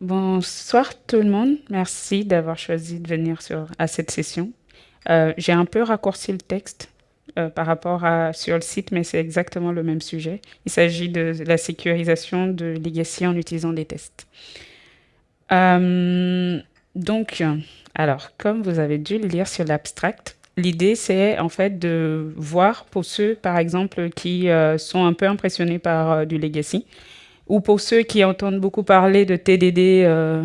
Bonsoir tout le monde. Merci d'avoir choisi de venir à cette session. Euh, J'ai un peu raccourci le texte euh, par rapport à sur le site, mais c'est exactement le même sujet. Il s'agit de la sécurisation de legacy en utilisant des tests. Euh, donc, alors, comme vous avez dû le lire sur l'abstract, l'idée c'est en fait de voir pour ceux, par exemple, qui sont un peu impressionnés par du legacy, ou pour ceux qui entendent beaucoup parler de TDD euh,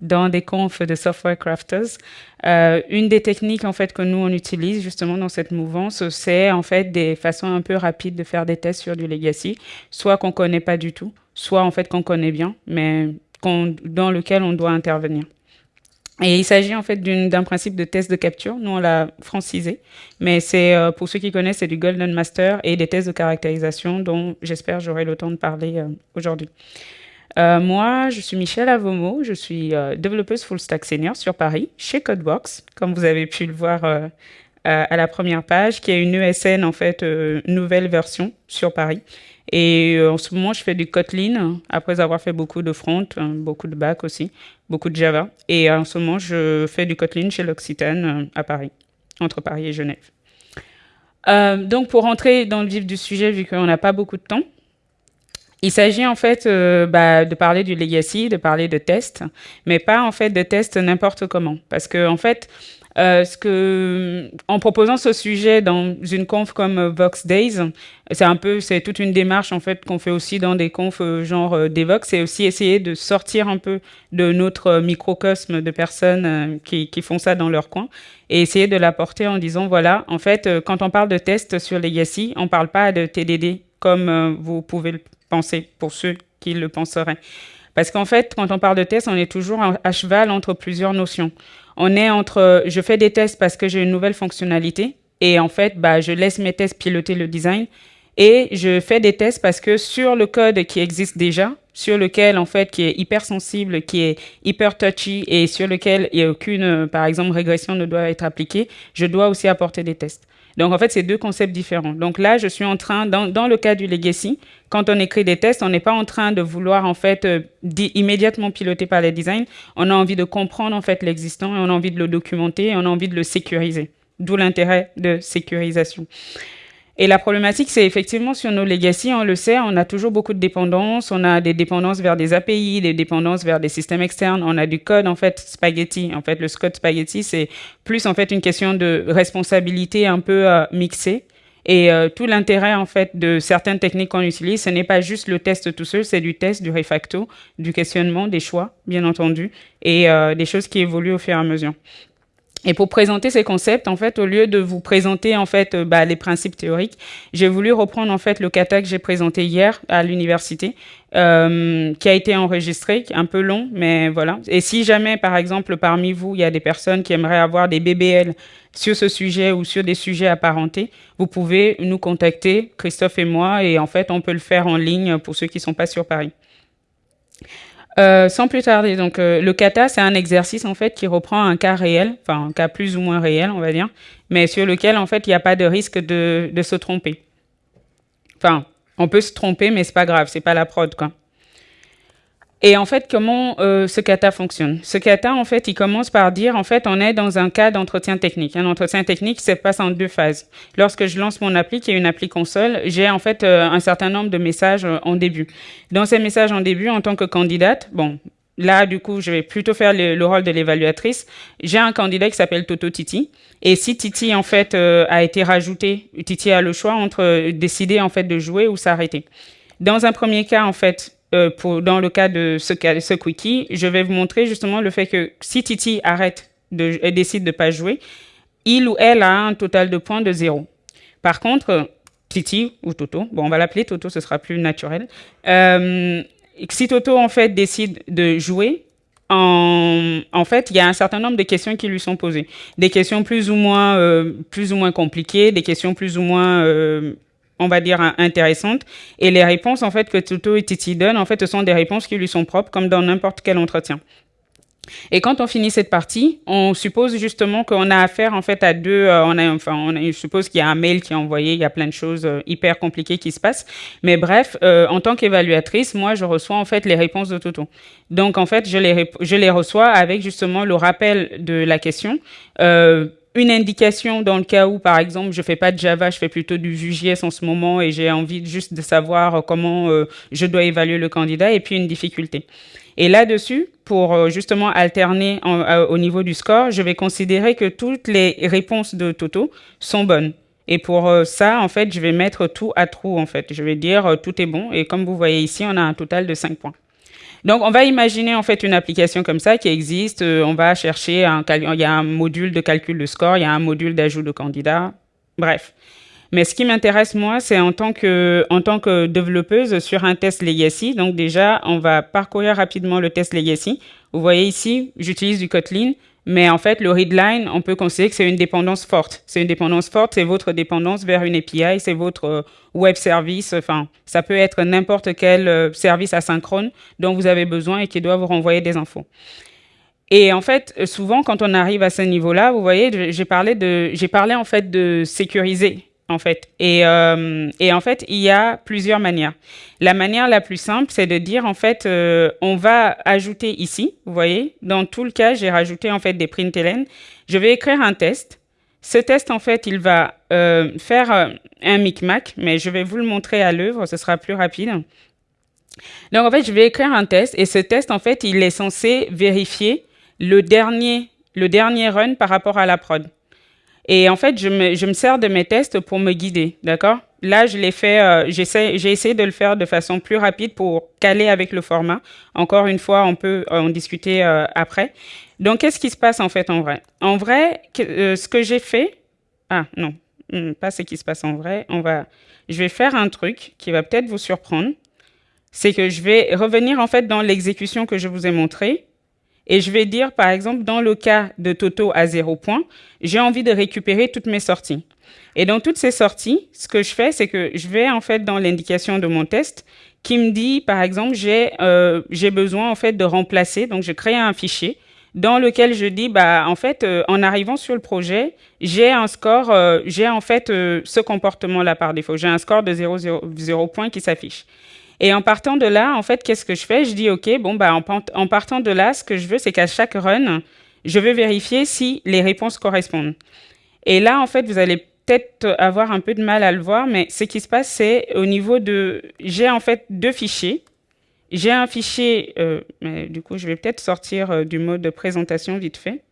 dans des confs de software crafters, euh, une des techniques en fait que nous on utilise justement dans cette mouvance, c'est en fait des façons un peu rapides de faire des tests sur du legacy, soit qu'on connaît pas du tout, soit en fait qu'on connaît bien, mais dans lequel on doit intervenir. Et il s'agit en fait d'un principe de test de capture. Nous, on l'a francisé. Mais c'est, euh, pour ceux qui connaissent, c'est du Golden Master et des tests de caractérisation dont j'espère j'aurai le temps de parler euh, aujourd'hui. Euh, moi, je suis Michelle Avomo. Je suis développeuse full stack senior sur Paris, chez Codebox, comme vous avez pu le voir à la première page, qui est une ESN, en fait, nouvelle version sur Paris. Et euh, en ce moment, je fais du Kotlin, après avoir fait beaucoup de front, hein, beaucoup de back aussi, beaucoup de Java. Et en ce moment, je fais du Kotlin chez l'Occitane euh, à Paris, entre Paris et Genève. Euh, donc, pour rentrer dans le vif du sujet, vu qu'on n'a pas beaucoup de temps, il s'agit en fait euh, bah, de parler du legacy, de parler de tests, mais pas en fait de tests n'importe comment. Parce que en fait, euh, ce que, en proposant ce sujet dans une conf comme Vox Days, c'est un peu, c'est toute une démarche en fait qu'on fait aussi dans des confs euh, genre euh, Devox, c'est aussi essayer de sortir un peu de notre microcosme de personnes euh, qui, qui font ça dans leur coin et essayer de l'apporter en disant voilà, en fait, euh, quand on parle de tests sur Legacy, on parle pas de TDD comme euh, vous pouvez le penser pour ceux qui le penseraient. Parce qu'en fait, quand on parle de tests, on est toujours à cheval entre plusieurs notions. On est entre je fais des tests parce que j'ai une nouvelle fonctionnalité et en fait, bah, je laisse mes tests piloter le design et je fais des tests parce que sur le code qui existe déjà, sur lequel en fait qui est hyper sensible, qui est hyper touchy et sur lequel il n'y a aucune, par exemple, régression ne doit être appliquée, je dois aussi apporter des tests. Donc en fait, c'est deux concepts différents. Donc là, je suis en train, dans, dans le cas du legacy, quand on écrit des tests, on n'est pas en train de vouloir en fait euh, immédiatement piloter par les designs. On a envie de comprendre en fait l'existant et on a envie de le documenter et on a envie de le sécuriser. D'où l'intérêt de sécurisation. Et la problématique, c'est effectivement sur nos legacy, on le sait, on a toujours beaucoup de dépendances. On a des dépendances vers des API, des dépendances vers des systèmes externes. On a du code, en fait, spaghetti. En fait, le code spaghetti, c'est plus, en fait, une question de responsabilité un peu euh, mixée. Et euh, tout l'intérêt, en fait, de certaines techniques qu'on utilise, ce n'est pas juste le test tout seul, c'est du test, du refacto, du questionnement, des choix, bien entendu, et euh, des choses qui évoluent au fur et à mesure. Et pour présenter ces concepts, en fait, au lieu de vous présenter en fait euh, bah, les principes théoriques, j'ai voulu reprendre en fait le kata que j'ai présenté hier à l'université, euh, qui a été enregistré, un peu long, mais voilà. Et si jamais, par exemple, parmi vous, il y a des personnes qui aimeraient avoir des BBL sur ce sujet ou sur des sujets apparentés, vous pouvez nous contacter, Christophe et moi, et en fait, on peut le faire en ligne pour ceux qui sont pas sur Paris. Euh, sans plus tarder, donc euh, le kata, c'est un exercice en fait qui reprend un cas réel, enfin un cas plus ou moins réel, on va dire, mais sur lequel en fait il n'y a pas de risque de, de se tromper. Enfin, on peut se tromper, mais c'est pas grave, c'est pas la prod quoi. Et en fait, comment euh, ce kata fonctionne? Ce kata, en fait, il commence par dire, en fait, on est dans un cas d'entretien technique. Un entretien technique se passe en deux phases. Lorsque je lance mon appli, qui est une appli console, j'ai en fait euh, un certain nombre de messages euh, en début. Dans ces messages en début, en tant que candidate, bon, là, du coup, je vais plutôt faire le, le rôle de l'évaluatrice. J'ai un candidat qui s'appelle Toto Titi. Et si Titi, en fait, euh, a été rajouté, Titi a le choix entre décider, en fait, de jouer ou s'arrêter. Dans un premier cas, en fait, euh, dans le cas de ce, ce quickie, je vais vous montrer justement le fait que si Titi arrête de, et décide de pas jouer, il ou elle a un total de points de zéro. Par contre, Titi ou Toto, bon, on va l'appeler Toto, ce sera plus naturel. Euh, si Toto en fait décide de jouer, en, fait, il y a un certain nombre de questions qui lui sont posées. Des questions plus ou moins, euh, plus ou moins compliquées, des questions plus ou moins on va dire, intéressantes. Et les réponses, en fait, que Toto et Titi donnent, en fait, ce sont des réponses qui lui sont propres, comme dans n'importe quel entretien. Et quand on finit cette partie, on suppose justement qu'on a affaire en fait à deux. Euh, on a, enfin, on suppose qu'il y a un mail qui est envoyé, il y a plein de choses euh, hyper compliquées qui se passent. Mais bref, euh, en tant qu'évaluatrice, moi, je reçois en fait les réponses de Toto. Donc en fait, je les, je les reçois avec justement le rappel de la question. Une indication dans le cas où, par exemple, je fais pas de Java, je fais plutôt du Vue.js en ce moment et j'ai envie juste de savoir comment je dois évaluer le candidat et puis une difficulté. Et là-dessus, pour euh, justement alterner euh, au niveau du score, je vais considérer que toutes les réponses de Toto sont bonnes. Et pour euh, ça, en fait, je vais mettre tout à trou, en fait. Je vais dire tout est bon. Et comme vous voyez ici, on a un total de 5 points. Donc, on va imaginer en fait une application comme ça qui existe. on va chercher un, il y a un module de calcul de score, il y a un module d'ajout de candidats. Bref. Mais ce qui m'intéresse, moi, c'est en, tant que, en tant que développeuse sur un test legacy. Donc déjà, on va parcourir rapidement le test legacy. Vous voyez ici, j'utilise du Kotlin. Mais en fait, le readline, on peut considérer que c'est une dépendance forte. C'est une dépendance forte, c'est votre dépendance vers une API, c'est votre euh, web service. Enfin, ça peut être n'importe quel euh, service asynchrone dont vous avez besoin et qui doit vous renvoyer des infos. Et en fait, souvent, quand on arrive à ce niveau-là, vous voyez, j'ai parlé de, j'ai parlé en fait de sécuriser en fait. Et, euh, et, en fait, il y a plusieurs manières. La manière la plus simple, c'est de dire, en fait, euh, on va ajouter ici, vous voyez, dans tout le cas, j'ai rajouté, en fait, des println. Je vais écrire un test. Ce test, en fait, il va euh, faire un micmac, mais je vais vous le montrer à l'œuvre, ce sera plus rapide. Donc, en fait, je vais écrire un test, et ce test, en fait, il est censé vérifier le dernier, le dernier run par rapport à la prod. Et en fait, je me, sers de mes tests pour me guider, d'accord? Là, je l'ai fait, euh, j'ai essayé de le faire de façon plus rapide pour caler avec le format. Encore une fois, on peut en discuter euh, après. Donc, qu'est-ce qui se passe en fait en vrai? En vrai, euh, ce que j'ai fait... Ah non, hmm, pas ce qui se passe en vrai. On va, je vais faire un truc qui va peut-être vous surprendre. C'est que je vais revenir en fait dans l'exécution que je vous ai montrée et je vais dire, par exemple, dans le cas de Toto à zéro point, j'ai envie de récupérer toutes mes sorties. Et dans toutes ces sorties, ce que je fais, c'est que je vais en fait dans l'indication de mon test qui me dit, par exemple, j'ai euh, besoin en fait de remplacer. Donc, je crée un fichier dans lequel je dis, bah, en fait, euh, en arrivant sur le projet, j'ai un score, euh, j'ai en fait ce comportement-là par défaut. J'ai un score de 0, 0, 0 points qui s'affiche. Et en partant de là, en fait, qu'est-ce que je fais? Je dis, OK, bon, bah, en, partant de là, ce que je veux, c'est qu'à chaque run, je veux vérifier si les réponses correspondent. Et là, en fait, vous allez peut-être avoir un peu de mal à le voir, mais ce qui se passe, c'est au niveau de... J'ai en fait deux fichiers. J'ai un fichier, euh, mais du coup, je vais peut-être sortir euh, du mode de présentation vite fait.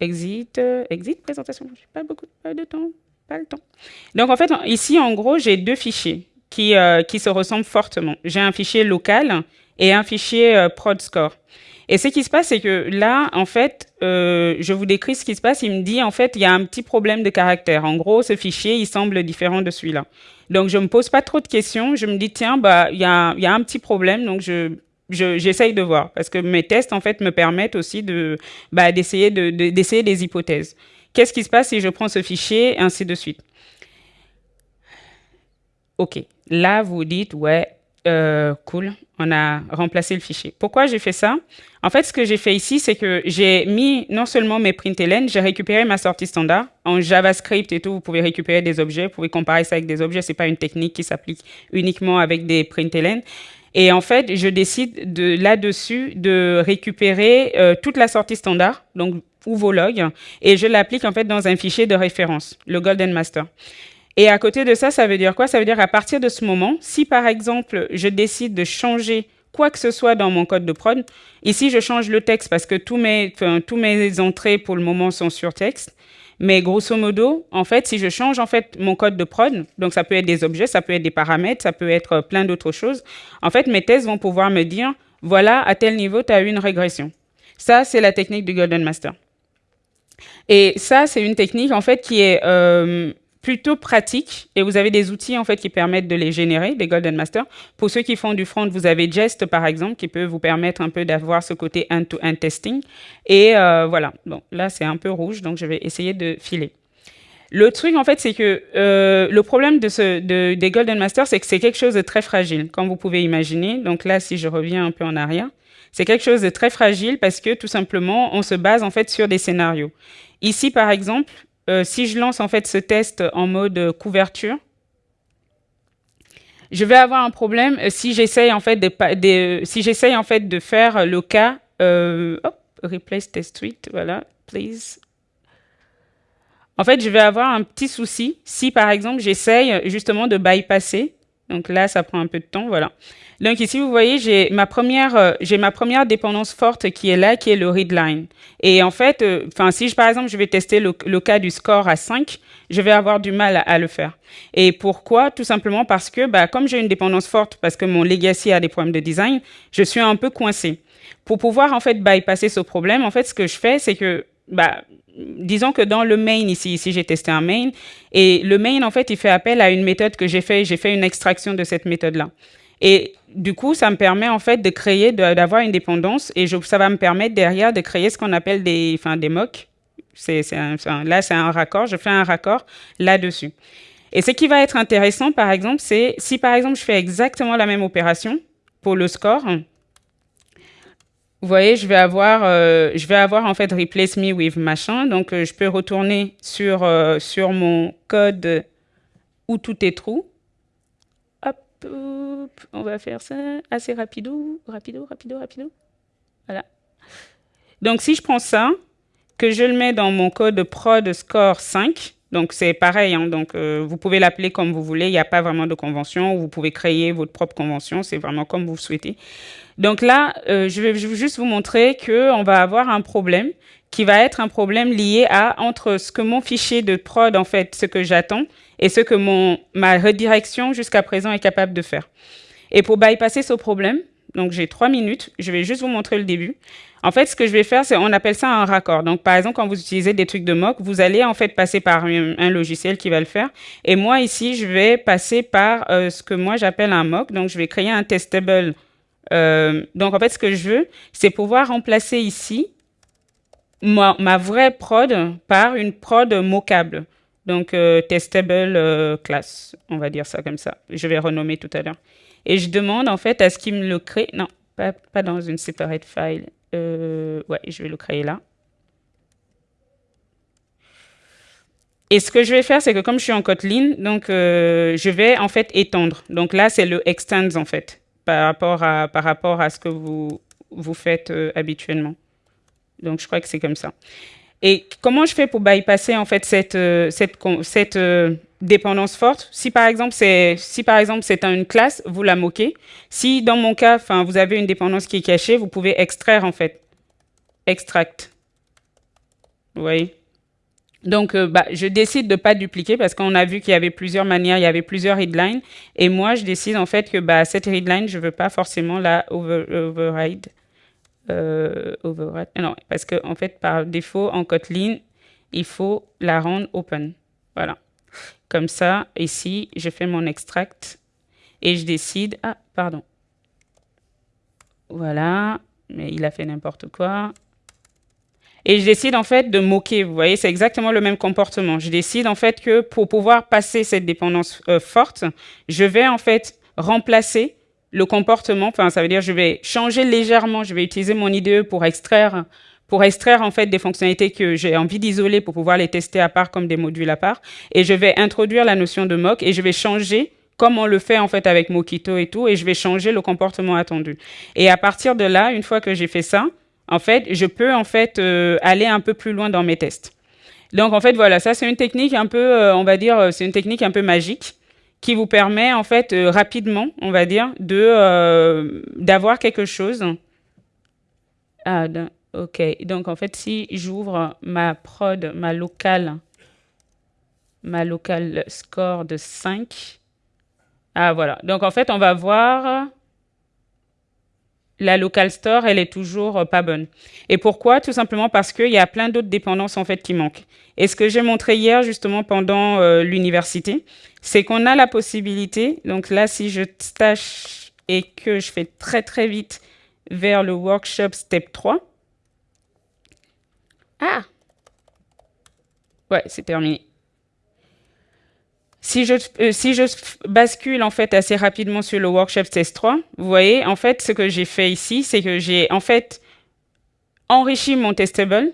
Exit, euh, exit, présentation. Je n'ai pas beaucoup de temps, pas le temps. Donc, en fait, ici, en gros, j'ai deux fichiers qui, euh, qui se ressemblent fortement. J'ai un fichier local et un fichier euh, prod score. Et ce qui se passe, c'est que là, en fait, euh, je vous décris ce qui se passe. Il me dit, en fait, il y a un petit problème de caractère. En gros, ce fichier, il semble différent de celui-là. Donc, je me pose pas trop de questions. Je me dis, tiens, bah, il y a, un petit problème. Donc, je, j'essaye de voir parce que mes tests, en fait, me permettent aussi de, bah, d'essayer de, d'essayer des hypothèses. Qu'est-ce qui se passe si je prends ce fichier, ainsi de suite. OK. Là, vous dites, ouais, euh, cool, on a remplacé le fichier. Pourquoi j'ai fait ça? En fait, ce que j'ai fait ici, c'est que j'ai mis non seulement mes println, j'ai récupéré ma sortie standard. En JavaScript et tout, vous pouvez récupérer des objets, vous pouvez comparer ça avec des objets. C'est pas une technique qui s'applique uniquement avec des println. Et en fait, je décide de là-dessus de récupérer euh, toute la sortie standard, donc ou vos logs, et je l'applique en fait dans un fichier de référence, le Golden Master. Et à côté de ça, ça veut dire quoi? Ça veut dire à partir de ce moment, si par exemple, je décide de changer quoi que ce soit dans mon code de prod, ici, je change le texte parce que tous mes, mes entrées pour le moment sont sur texte. Mais grosso modo, en fait, si je change en fait mon code de prod, donc ça peut être des objets, ça peut être des paramètres, ça peut être plein d'autres choses, en fait, mes tests vont pouvoir me dire, voilà, à tel niveau, tu as eu une régression. Ça, c'est la technique du Golden Master. Et ça, c'est une technique, en fait, qui est... Euh, plutôt pratique et vous avez des outils en fait qui permettent de les générer, des Golden Master. Pour ceux qui font du front, vous avez Jest par exemple qui peut vous permettre un peu d'avoir ce côté end-to-end testing. Et euh, voilà, bon là c'est un peu rouge donc je vais essayer de filer. Le truc, en fait, c'est que euh, le problème de ce, de, des Golden Masters, c'est que c'est quelque chose de très fragile, comme vous pouvez imaginer. Donc là, si je reviens un peu en arrière, c'est quelque chose de très fragile parce que tout simplement, on se base en fait sur des scénarios. Ici, par exemple, euh, si je lance en fait ce test en mode couverture, je vais avoir un problème si j'essaye en fait de, si j'essaye en fait de faire le cas euh, replace test suite, voilà, please. En fait, je vais avoir un petit souci si, par exemple, j'essaye justement de bypasser. Donc là, ça prend un peu de temps, voilà. Donc ici, vous voyez, j'ai ma première, euh, j'ai ma première dépendance forte qui est là, qui est le readline. Et en fait, euh, enfin, si je, par exemple, je vais tester le, cas du score à 5, je vais avoir du mal à, le faire. Et pourquoi? Tout simplement parce que, bah, comme j'ai une dépendance forte, parce que mon legacy a des problèmes de design, je suis un peu coincé. Pour pouvoir en fait bypasser ce problème, en fait, ce que je fais, c'est que bah, disons que dans le main ici, ici j'ai testé un main et le main en fait il fait appel à une méthode que j'ai fait, j'ai fait une extraction de cette méthode là. Et du coup, ça me permet en fait de créer, d'avoir une dépendance et ça va me permettre derrière de créer ce qu'on appelle des, enfin, des mocks. Là, c'est un raccord. Je fais un raccord là-dessus. Et ce qui va être intéressant, par exemple, c'est si par exemple je fais exactement la même opération pour le score, vous voyez, je vais avoir, euh, je vais avoir en fait replace me with machin. Donc, euh, je peux retourner sur, euh, sur mon code où tout est true. Hop, on va faire ça assez rapido, rapido, rapido, rapido. Voilà. Donc, si je prends ça, que je le mets dans mon code prod score 5, donc c'est pareil, hein, donc vous pouvez l'appeler comme vous voulez, il n'y a pas vraiment de convention, vous pouvez créer votre propre convention, c'est vraiment comme vous souhaitez. Donc là, euh, je vais juste vous montrer qu'on va avoir un problème qui va être un problème lié à entre ce que mon fichier de prod, en fait, ce que j'attends, et ce que mon, ma redirection jusqu'à présent est capable de faire. Et pour bypasser ce problème, donc j'ai trois minutes, je vais juste vous montrer le début. En fait, ce que je vais faire, c'est on appelle ça un raccord. Donc, par exemple, quand vous utilisez des trucs de mock, vous allez en fait passer par un, logiciel qui va le faire. Et moi, ici, je vais passer par euh, ce que moi j'appelle un mock. Donc, je vais créer un testable euh, donc, en fait, ce que je veux, c'est pouvoir remplacer ici ma, vraie prod par une prod mockable. Donc, euh, testable euh, class, on va dire ça comme ça. Je vais renommer tout à l'heure. Et je demande en fait à ce qu'il me le crée. Non, pas, pas dans une separate file. ouais, je vais le créer là. Et ce que je vais faire, c'est que comme je suis en Kotlin, donc je vais en fait étendre. Donc là, c'est le extends en fait par rapport à, par rapport à ce que vous, vous faites euh, habituellement. Donc, je crois que c'est comme ça. Et comment je fais pour bypasser en fait cette, euh, cette, cette euh, dépendance forte? Si par exemple c'est si une classe, vous la moquez. Si dans mon cas, vous avez une dépendance qui est cachée, vous pouvez extraire en fait, extract. Vous voyez? Donc, euh, bah, je décide de ne pas dupliquer parce qu'on a vu qu'il y avait plusieurs manières, il y avait plusieurs readlines. Et moi, je décide en fait que bah, cette readline, je ne veux pas forcément la override. Euh, override. Non, parce qu'en en fait, par défaut, en Kotlin, il faut la rendre open. Voilà. Comme ça, ici, je fais mon extract et je décide... Ah, pardon. Voilà. Mais il a fait n'importe quoi. Et je décide en fait de moquer. Vous voyez, c'est exactement le même comportement. Je décide en fait que pour pouvoir passer cette dépendance euh, forte, je vais en fait remplacer le comportement. Enfin, ça veut dire je vais changer légèrement. Je vais utiliser mon IDE pour extraire pour extraire en fait des fonctionnalités que j'ai envie d'isoler pour pouvoir les tester à part comme des modules à part. Et je vais introduire la notion de mock et je vais changer comme on le fait en fait avec Mockito et tout, et je vais changer le comportement attendu. Et à partir de là, une fois que j'ai fait ça, en fait, je peux en fait euh, aller un peu plus loin dans mes tests. Donc en fait, voilà, ça c'est une technique un peu, euh, on va dire, euh, c'est une technique un peu magique qui vous permet en fait rapidement, on va dire, de d'avoir quelque chose. Ah, ok. Donc en fait, si j'ouvre ma prod, ma locale, ma locale score de 5, ah voilà. Donc en fait, on va voir la local store, elle est toujours euh, pas bonne. Et pourquoi? Tout simplement parce qu'il y a plein d'autres dépendances en fait qui manquent. Et ce que j'ai montré hier justement pendant euh, l'université, c'est qu'on a la possibilité, donc là si je stash et que je fais très très vite vers le workshop step 3, ah Ouais, c'est terminé. Si je, euh, si je bascule en fait assez rapidement sur le workshop test 3, vous voyez, en fait, ce que j'ai fait ici, c'est que j'ai en fait enrichi mon testable.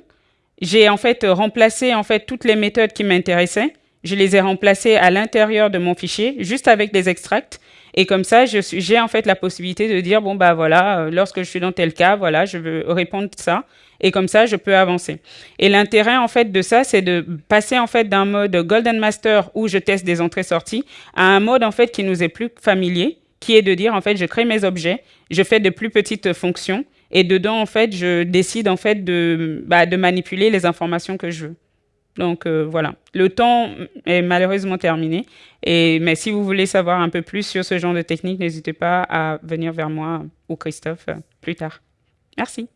J'ai en fait remplacé en fait toutes les méthodes qui m'intéressaient. Je les ai remplacées à l'intérieur de mon fichier, juste avec des extracts. Et comme ça, j'ai en fait la possibilité de dire, bon, bah voilà, euh, lorsque je suis dans tel cas, voilà, je veux répondre ça. Et comme ça, je peux avancer. Et l'intérêt, en fait, de ça, c'est de passer, en fait, d'un mode Golden Master où je teste des entrées-sorties à un mode, en fait, qui nous est plus familier, qui est de dire, en fait, je crée mes objets, je fais de plus petites fonctions et dedans, en fait, je décide, en fait, de, bah, de manipuler les informations que je veux. Donc euh, voilà, le temps est malheureusement terminé. Et, mais si vous voulez savoir un peu plus sur ce genre de technique, n'hésitez pas à venir vers moi ou Christophe euh, plus tard. Merci.